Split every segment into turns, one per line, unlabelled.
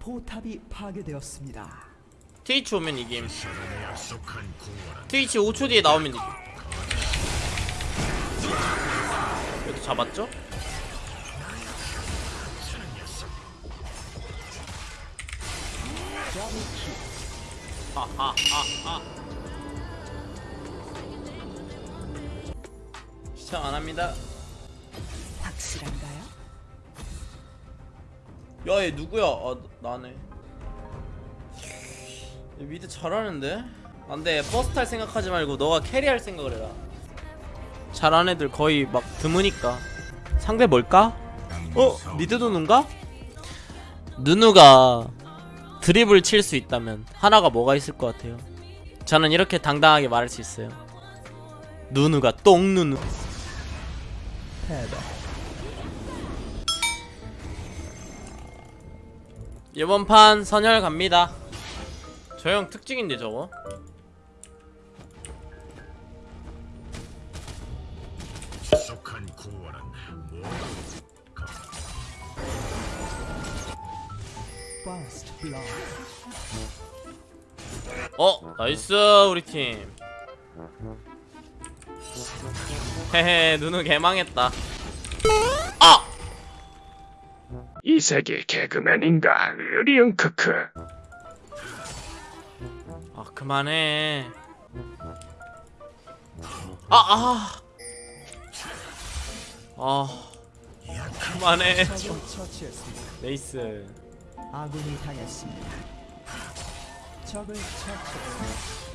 포탑이 파괴되었습니다.
트위치 오면 이김 트위치 5초 뒤에 나오면 이김 이것도 잡았죠? 하하하하 시청 안합니다
확실한가요?
야 얘 누구야? 아 나네. 얘 mid 잘하는데? 안돼. 버스 탈 생각하지 말고 너가 carry할 생각을 해라. 잘하는 애들 거의 막 드무니까. 상대 뭘까? 어? mid 누누인가? 누누가 드립을 칠 수 있다면 하나가 뭐가 있을 것 같아요? 저는 이렇게 당당하게 말할 수 있어요. 누누가 똥누누 이번 판 선열 갑니다. 저 형 특징인데 저거. 어 nice 우리 팀. 헤헤 누누 개망했다 아!
이 세계 개그맨인가 으리응 크크
아 그만해 아아 아. 그만해
적을 처치했습니다.
nice
아군이 당했습니다. 적을 처치.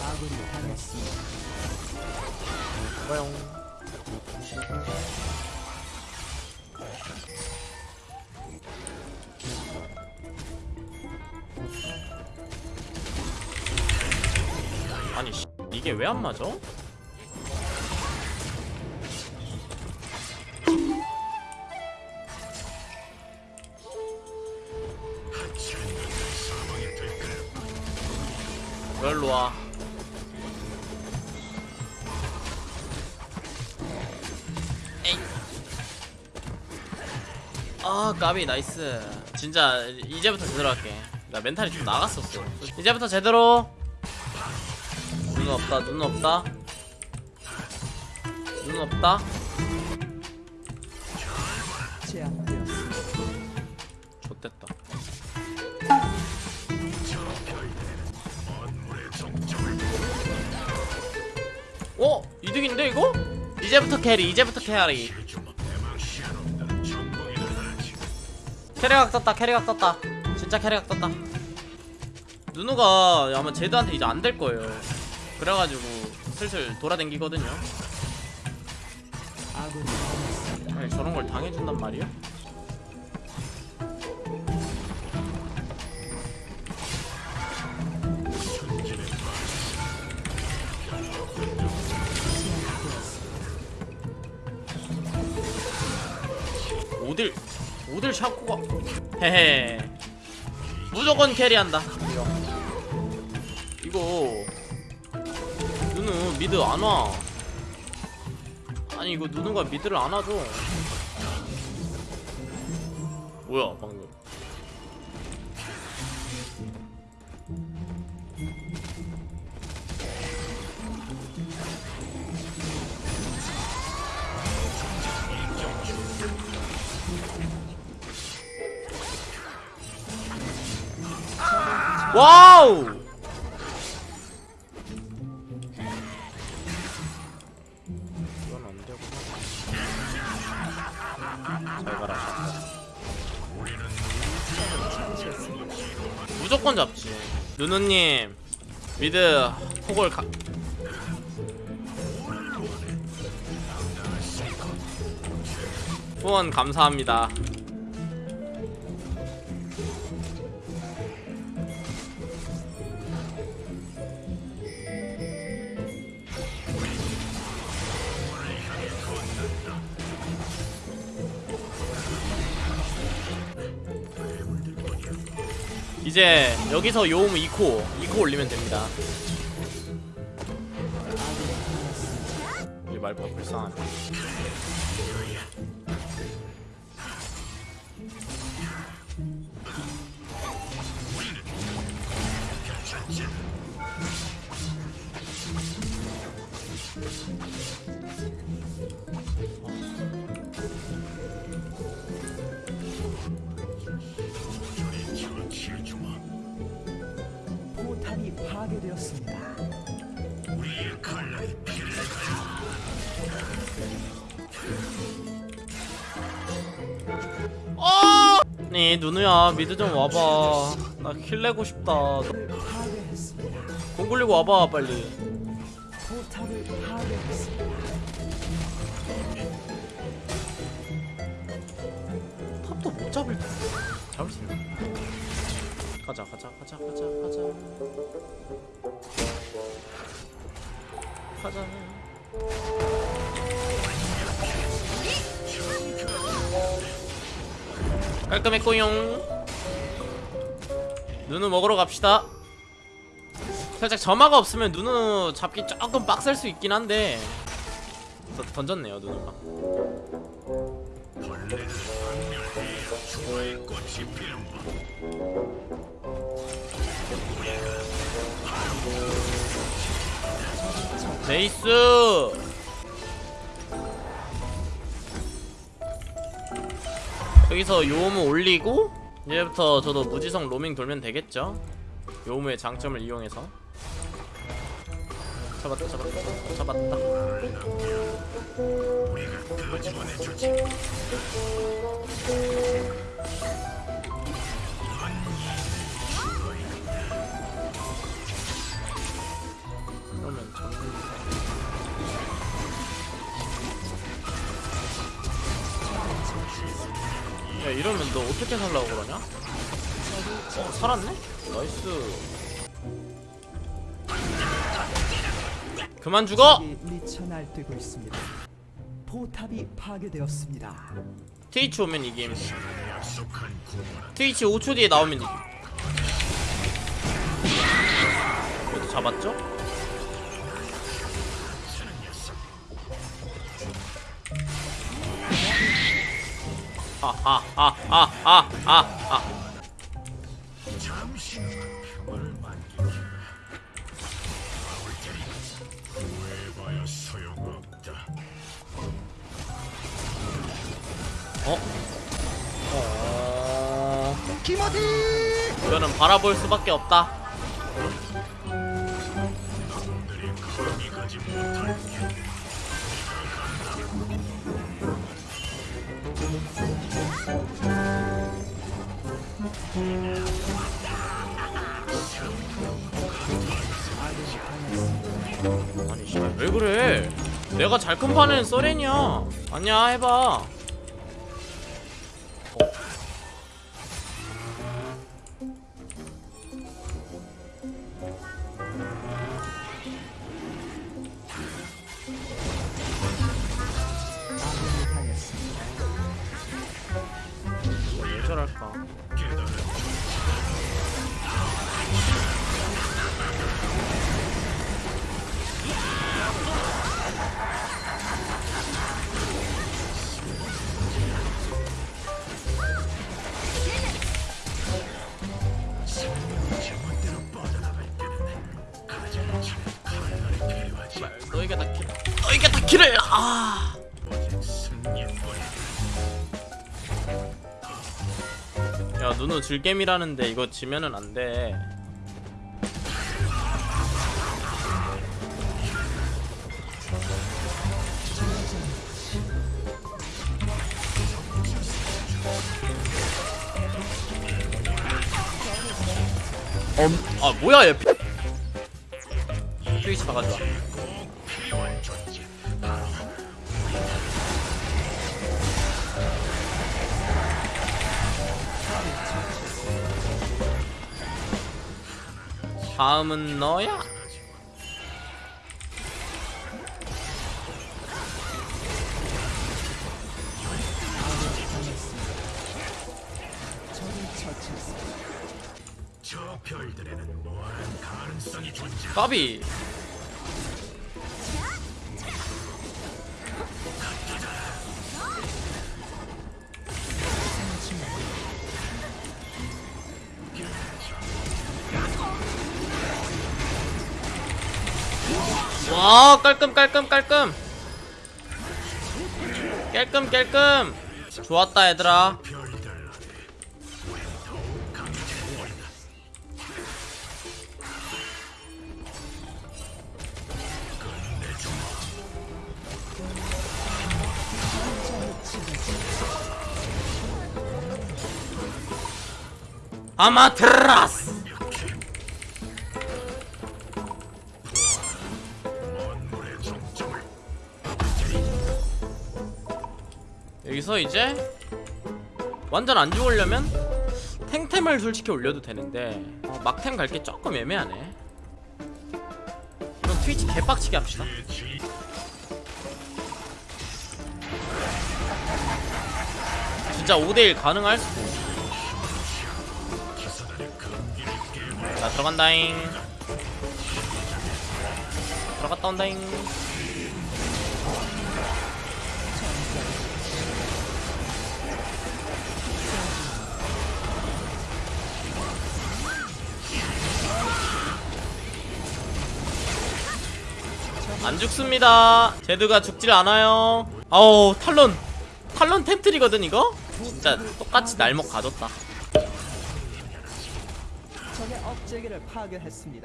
아군이 당했습니다.
뭐용 이게 왜 안 맞아? 왜 일로 와? 아 까비 nice. 진짜 이제부터 제대로 할게. 나 멘탈이 좀 나갔었어. 이제부터 제대로 눈 없다 눈 없다 눈 없다. 좆됐다 어? 이득인데 이거? 이제부터 carry 이제부터 carry carry각 떴다 carry각 떴다 진짜 carry각 떴다 누누가 아마 제드한테 이제 안 될 거예요 그래가지고 슬슬 돌아댕기거든요.
아니
저런 걸 당해준단 말이야? 오딜 오딜 샤코가 헤헤 무조건 캐리한다 이거 미드 안와. 아니 이거 누누가 미드를 안 와줘. 뭐야 방금. 와우 무조건 잡지. 누누님 미드 폭을 가 후원 감사합니다 이제 여기서 요음 2코 2코 올리면 됩니다. 이 말보다 불쌍하네.
포탑이 파괴되었습니다.
네 누누야 미드 좀 와봐 나 킬 내고 싶다. 공 굴리고 와봐 빨리. 탑도 못 잡을 잡을 수 있나? 가자 가자 가자 가자 가자. 가자. 깔끔했고용 누누 먹으러 갑시다. 살짝 점화가 없으면 누누 잡기 조금 빡셀 수 있긴 한데 던- 던졌네요 누누가 nice! 여기서 요우무를 올리고 이제부터 저도 무지성 로밍 돌면 되겠죠? 요우무의 장점을 이용해서 잡았다 잡았다 잡았다 그러면 전부 야 이러면 너 어떻게 살라고 그러냐? 어 살았네? nice 그만 죽어!
적이 미쳐 날뛰고 있습니다. 포탑이 파괴되었습니다.
트위치 오면 이김 트위치 5초 뒤에 나오면 이김 그래도 잡았죠? 아아아아아아아 어? 어... 이거는 바라볼 수밖에 없다 아니 씨발 왜 그래 내가 잘 큰 판은 써렌이야 아니야 해봐
당했습니다.
왜 저럴까 킬을 아. 야 누누 질겜이라는데 이거 지면은 안 돼. 엄, 아 뭐야 얘. 피- 트위치 박아줘. 다음은 너야. 까비. 와 깔끔 깔끔 깔끔. 깔끔 깔끔. 좋았다 얘들아. 아마테라스 여기서 이제 완전 안 죽으려면 탱템을 솔직히 올려도 되는데 어, 막템 갈 게 조금 애매하네. 그럼 트위치 개빡치게 합시다.
지
진짜 5대1 가능할 수도 자 들어간다잉. 들어갔다 온다잉 안 죽습니다. 제드가 죽질 않아요. 아우 탈론. 탈론 템트리거든 이거? 진짜 똑같이 날먹 가졌다.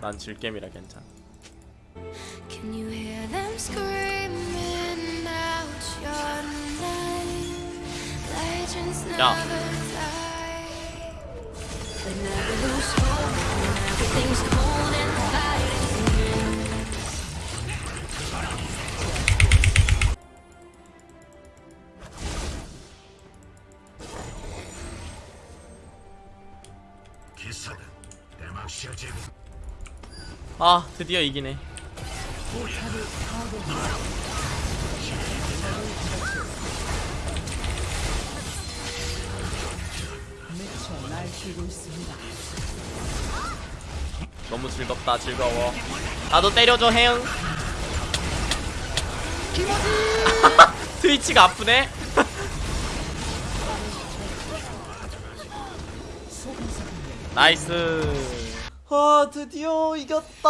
난 질겜이라 괜찮
Can you
아
드디어 이기네. 너무 즐겁다 즐거워. 나도 때려줘 해응 트위치가 아프네 나이스. 아 드디어 이겼다